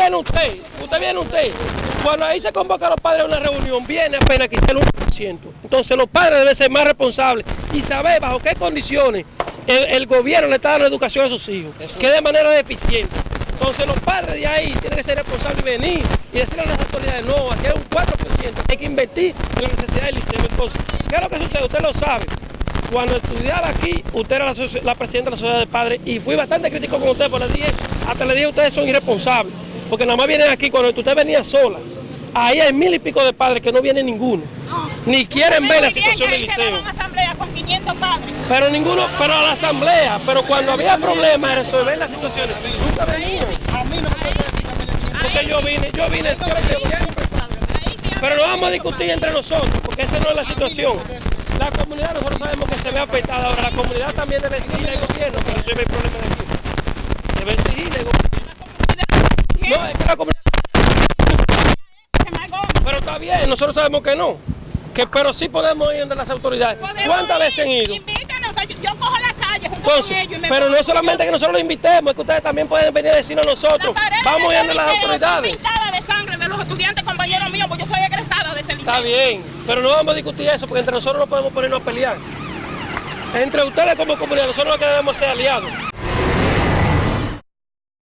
viene usted, usted viene usted. Cuando ahí se convoca a los padres a una reunión, viene apenas quizá el 1%. Entonces los padres deben ser más responsables y saber bajo qué condiciones el, gobierno le está dando educación a sus hijos, que de manera deficiente. Entonces los padres de ahí tienen que ser responsables y venir y decirle a las autoridades, no, aquí hay un 4%, hay que invertir en la necesidad del liceo. Entonces, ¿qué es lo que sucede? Usted lo sabe. Cuando estudiaba aquí, usted era la, presidenta de la sociedad de padres y fui bastante crítico con usted, por le dije, hasta le dije ustedes son irresponsables, porque nada más vienen aquí cuando usted venía sola. Ahí hay mil y pico de padres que no vienen ninguno. Ni quieren ver la situación del liceo. asamblea con 500 padres. Pero ninguno, pero a la asamblea, pero cuando había problemas de resolver las situaciones, nunca venían. A mí no me Porque yo vine, yo vine, yo vine siempre. Pero no vamos a discutir entre nosotros, porque esa no es la situación. La comunidad nosotros sabemos que se ve afectada. Ahora la comunidad también debe exigir al gobierno, pero eso es el problema de aquí. Debe exigirle al gobierno. Que la comunidad... Pero está bien, nosotros sabemos que no. Que, pero sí podemos ir de las autoridades. ¿Cuántas veces han ido? Invítanos, yo, cojo la calle junto Entonces, con ellos. pero no es solamente que nosotros los invitemos, es que ustedes también pueden venir a decirnos nosotros. Vamos a ir las autoridades. de sangre de los estudiantes compañeros míos, porque yo soy egresada de ese liceo. Está bien, pero no vamos a discutir eso, porque entre nosotros no podemos ponernos a pelear. Entre ustedes como comunidad, nosotros no queremos ser aliados.